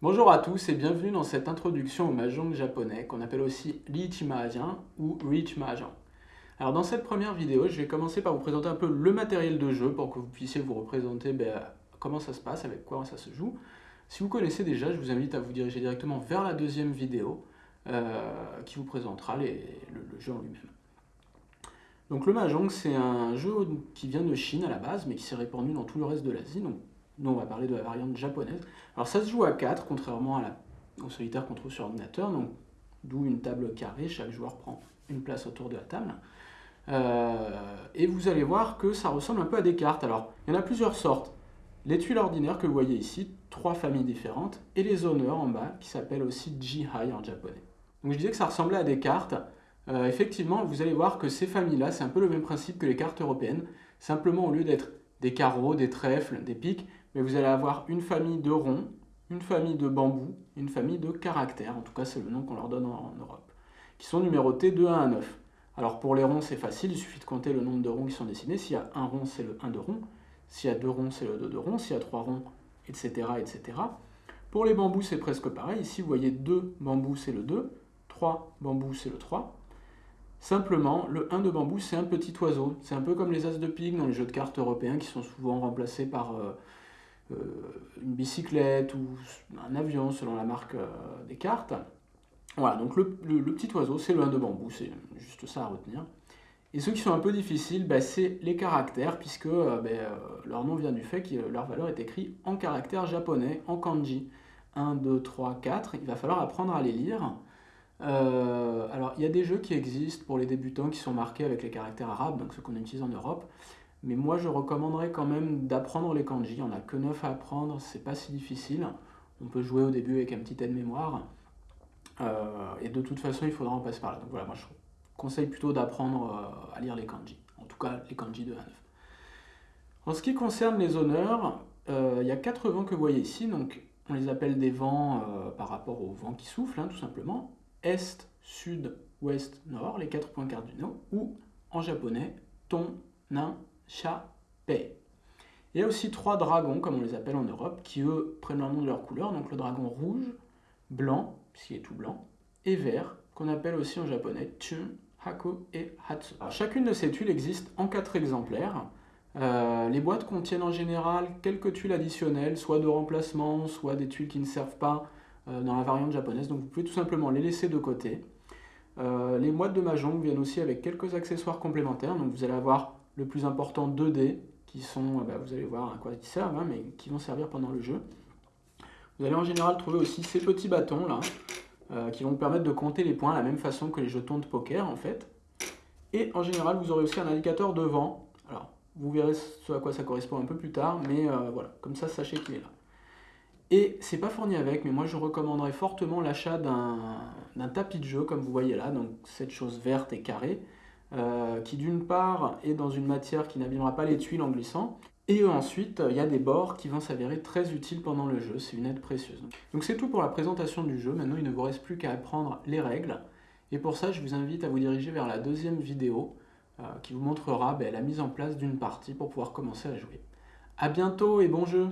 Bonjour à tous et bienvenue dans cette introduction au mahjong japonais qu'on appelle aussi Lichi Mahjong ou Rich Mahjong. Alors dans cette première vidéo, je vais commencer par vous présenter un peu le matériel de jeu pour que vous puissiez vous représenter ben, comment ça se passe, avec quoi ça se joue. Si vous connaissez déjà, je vous invite à vous diriger directement vers la deuxième vidéo euh, qui vous présentera le, jeu en lui-même. Donc le Mahjong, c'est un jeu qui vient de Chine à la base, mais qui s'est répandu dans tout le reste de l'Asie. Nous, on va parler de la variante japonaise. Alors ça se joue à 4, contrairement à la, au solitaire qu'on trouve sur ordinateur, donc d'où une table carrée, chaque joueur prend une place autour de la table. Euh, et vous allez voir que ça ressemble un peu à des cartes. Alors, il y en a plusieurs sortes. Les tuiles ordinaires que vous voyez ici, trois familles différentes, et les honneurs en bas, qui s'appellent aussi Jihai en japonais. Donc je disais que ça ressemblait à des cartes, euh, effectivement, vous allez voir que ces familles-là, c'est un peu le même principe que les cartes européennes. Simplement, au lieu d'être des carreaux, des trèfles, des piques, mais vous allez avoir une famille de ronds, une famille de bambous, une famille de caractères, en tout cas c'est le nom qu'on leur donne en, Europe, qui sont numérotés de 1 à 9. Alors pour les ronds, c'est facile, il suffit de compter le nombre de ronds qui sont dessinés. S'il y a un rond, c'est le 1 de rond. S'il y a deux ronds, c'est le 2 de rond. S'il y a trois ronds, etc., etc. Pour les bambous, c'est presque pareil. Ici, vous voyez 2 bambous, c'est le 2. 3 bambous, c'est le 3. Simplement, le 1 de bambou, c'est un petit oiseau. C'est un peu comme les as de pique dans les jeux de cartes européens qui sont souvent remplacés par euh, euh, une bicyclette ou un avion selon la marque euh, des cartes. Voilà, donc le, petit oiseau, c'est le 1 de bambou, c'est juste ça à retenir. Et ceux qui sont un peu difficiles, bah, c'est les caractères, puisque bah, leur nom vient du fait que leur valeur est écrite en caractères japonais, en kanji. 1, 2, 3, 4, il va falloir apprendre à les lire. Euh, alors, il y a des jeux qui existent pour les débutants qui sont marqués avec les caractères arabes, donc ceux qu'on utilise en Europe. Mais moi, je recommanderais quand même d'apprendre les kanji. Il n'y en a que 9 à apprendre, c'est pas si difficile. On peut jouer au début avec un petit aide-mémoire. Euh, et de toute façon, il faudra en passer par là. Donc voilà, moi je conseille plutôt d'apprendre euh, à lire les kanji. En tout cas, les kanji de 1 à 9. En ce qui concerne les honneurs, il y a quatre vents que vous voyez ici. Donc, on les appelle des vents par rapport aux vents qui soufflent, hein, tout simplement est, sud, ouest, nord, les quatre points cardinaux, ou en japonais, ton, nain, cha, pei. Il y a aussi trois dragons, comme on les appelle en Europe, qui eux prennent leur nom de leur couleur, donc le dragon rouge, blanc, puisqu'il est tout blanc, et vert, qu'on appelle aussi en japonais chun, hako et hatsu. chacune de ces tuiles existe en quatre exemplaires. Euh, les boîtes contiennent en général quelques tuiles additionnelles, soit de remplacement, soit des tuiles qui ne servent pas dans la variante japonaise. Donc vous pouvez tout simplement les laisser de côté. Euh, les moites de Mahjong viennent aussi avec quelques accessoires complémentaires. Donc vous allez avoir le plus important 2D, qui sont, euh, bah, vous allez voir à quoi ils servent, hein, mais qui vont servir pendant le jeu. Vous allez en général trouver aussi ces petits bâtons là, qui vont vous permettre de compter les points de la même façon que les jetons de poker en fait. Et en général, vous aurez aussi un indicateur de vent. Alors, vous verrez ce à quoi ça correspond un peu plus tard, mais voilà, comme ça, sachez qu'il est là. Et c'est pas fourni avec, mais moi je recommanderais fortement l'achat d'un tapis de jeu, comme vous voyez là, donc cette chose verte et carrée, euh, qui d'une part est dans une matière qui n'abîmera pas les tuiles en glissant, et ensuite il y a des bords qui vont s'avérer très utiles pendant le jeu, c'est une aide précieuse. Donc c'est tout pour la présentation du jeu, maintenant il ne vous reste plus qu'à apprendre les règles, et pour ça je vous invite à vous diriger vers la deuxième vidéo, euh, qui vous montrera ben, la mise en place d'une partie pour pouvoir commencer à jouer. A bientôt et bon jeu